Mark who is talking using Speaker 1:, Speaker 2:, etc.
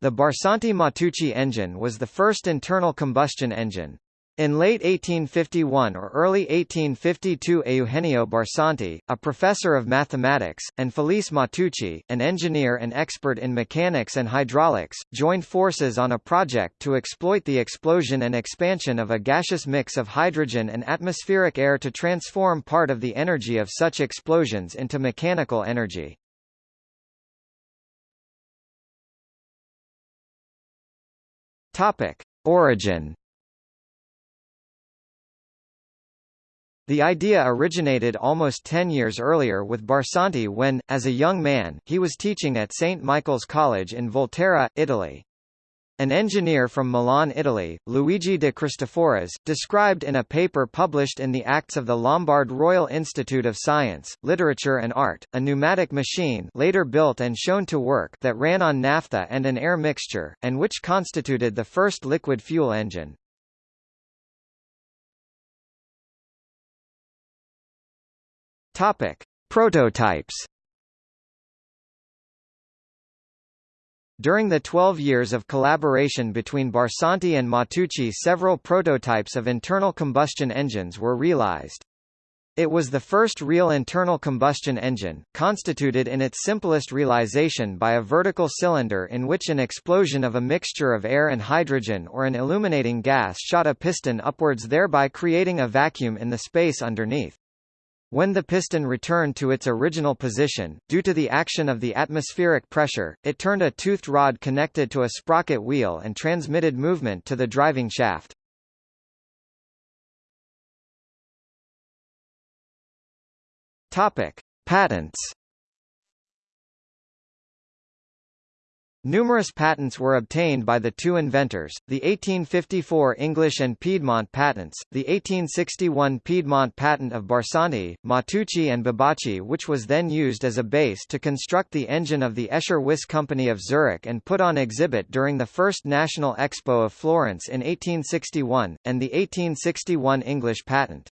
Speaker 1: The Barsanti-Matteucci engine was the first internal combustion engine. In late 1851 or early 1852 Eugenio Barsanti, a professor of mathematics, and Felice Matteucci, an engineer and expert in mechanics and hydraulics, joined forces on a project to exploit the explosion and expansion of a gaseous mix of hydrogen and atmospheric air to transform part of the energy of such explosions into mechanical energy. Topic: Origin The idea originated almost ten years earlier with Barsanti when, as a young man, he was teaching at St. Michael's College in Volterra, Italy. An engineer from Milan, Italy, Luigi de Cristoforis, described in a paper published in the Acts of the Lombard Royal Institute of Science, Literature and Art, a pneumatic machine later built and shown to work that ran on naphtha and an air mixture, and which constituted the first liquid fuel engine. Topic: Prototypes. During the 12 years of collaboration between Barsanti and Matteucci several prototypes of internal combustion engines were realized. It was the first real internal combustion engine, constituted in its simplest realization by a vertical cylinder in which an explosion of a mixture of air and hydrogen or an illuminating gas shot a piston upwards thereby creating a vacuum in the space underneath. When the piston returned to its original position, due to the action of the atmospheric pressure, it turned a toothed rod connected to a sprocket wheel and transmitted movement to the driving shaft. Topic: Patents Numerous patents were obtained by the two inventors, the 1854 English and Piedmont patents, the 1861 Piedmont patent of Barsanti, Matteucci and Babacci which was then used as a base to construct the engine of the Escher-Wyss Company of Zurich and put on exhibit during the first National Expo of Florence in 1861, and the 1861 English patent.